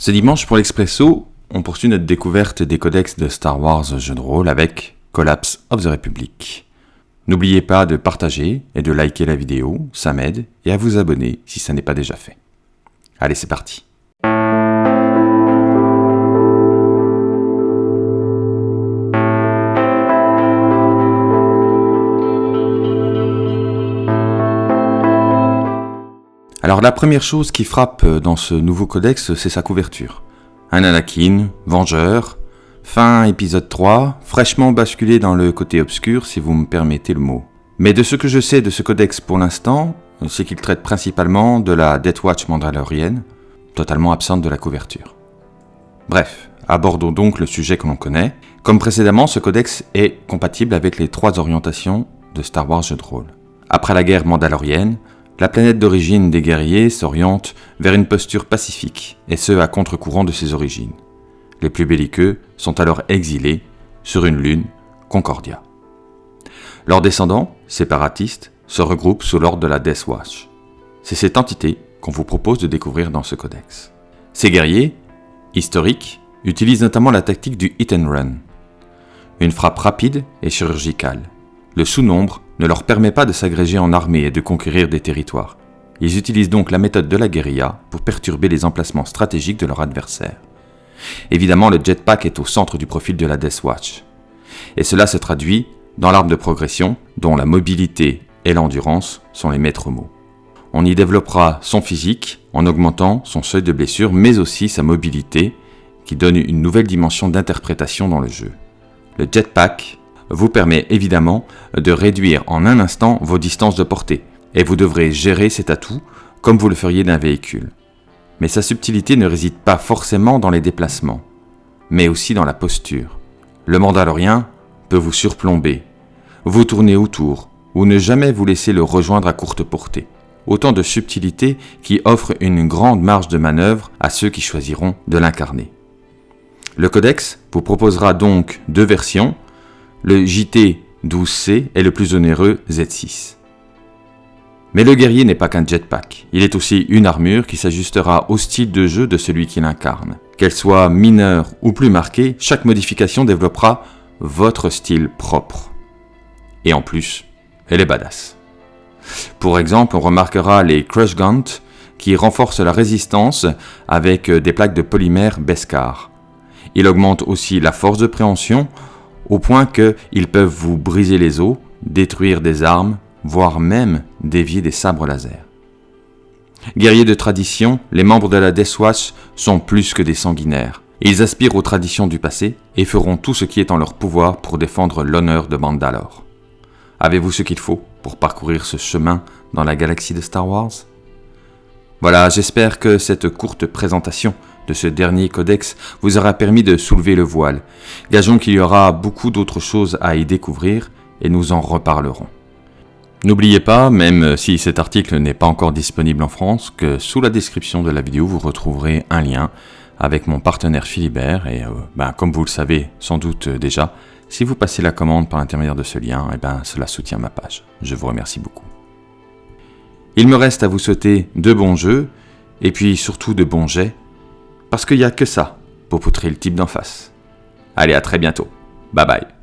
Ce dimanche pour l'Expresso, on poursuit notre découverte des codex de Star Wars jeux de rôle avec Collapse of the Republic. N'oubliez pas de partager et de liker la vidéo, ça m'aide, et à vous abonner si ça n'est pas déjà fait. Allez, c'est parti. Alors la première chose qui frappe dans ce nouveau codex, c'est sa couverture. Un Anakin, vengeur, fin épisode 3, fraîchement basculé dans le côté obscur si vous me permettez le mot. Mais de ce que je sais de ce codex pour l'instant, c'est qu'il traite principalement de la Death Watch mandalorienne, totalement absente de la couverture. Bref, abordons donc le sujet que l'on connaît. Comme précédemment, ce codex est compatible avec les trois orientations de Star Wars jeu de rôle. Après la guerre mandalorienne, la planète d'origine des guerriers s'oriente vers une posture pacifique, et ce à contre-courant de ses origines. Les plus belliqueux sont alors exilés sur une lune, Concordia. Leurs descendants, séparatistes, se regroupent sous l'ordre de la Death Watch. C'est cette entité qu'on vous propose de découvrir dans ce codex. Ces guerriers, historiques, utilisent notamment la tactique du hit and run. Une frappe rapide et chirurgicale. Le sous-nombre ne leur permet pas de s'agréger en armée et de conquérir des territoires. Ils utilisent donc la méthode de la guérilla pour perturber les emplacements stratégiques de leur adversaire. Évidemment, le jetpack est au centre du profil de la Death Watch. Et cela se traduit dans l'arbre de progression, dont la mobilité et l'endurance sont les maîtres mots. On y développera son physique en augmentant son seuil de blessure, mais aussi sa mobilité, qui donne une nouvelle dimension d'interprétation dans le jeu. Le jetpack vous permet évidemment de réduire en un instant vos distances de portée, et vous devrez gérer cet atout comme vous le feriez d'un véhicule. Mais sa subtilité ne réside pas forcément dans les déplacements, mais aussi dans la posture. Le Mandalorien peut vous surplomber, vous tourner autour, ou ne jamais vous laisser le rejoindre à courte portée. Autant de subtilités qui offrent une grande marge de manœuvre à ceux qui choisiront de l'incarner. Le codex vous proposera donc deux versions, le JT 12C est le plus onéreux Z6. Mais le guerrier n'est pas qu'un jetpack, il est aussi une armure qui s'ajustera au style de jeu de celui qui l'incarne. Qu'elle soit mineure ou plus marquée, chaque modification développera votre style propre. Et en plus, elle est badass. Pour exemple, on remarquera les Crush Gaunt qui renforcent la résistance avec des plaques de polymère Beskar. Il augmente aussi la force de préhension au point qu'ils peuvent vous briser les os, détruire des armes, voire même dévier des sabres laser. Guerriers de tradition, les membres de la Death Watch sont plus que des sanguinaires. Ils aspirent aux traditions du passé et feront tout ce qui est en leur pouvoir pour défendre l'honneur de Mandalore. Avez-vous ce qu'il faut pour parcourir ce chemin dans la galaxie de Star Wars? Voilà, j'espère que cette courte présentation de ce dernier codex vous aura permis de soulever le voile. Gageons qu'il y aura beaucoup d'autres choses à y découvrir et nous en reparlerons. N'oubliez pas, même si cet article n'est pas encore disponible en France, que sous la description de la vidéo vous retrouverez un lien avec mon partenaire Philibert et euh, ben, comme vous le savez sans doute déjà, si vous passez la commande par l'intermédiaire de ce lien, et eh ben, cela soutient ma page. Je vous remercie beaucoup. Il me reste à vous souhaiter de bons jeux et puis surtout de bons jets parce qu'il n'y a que ça pour poutrer le type d'en face. Allez, à très bientôt. Bye bye.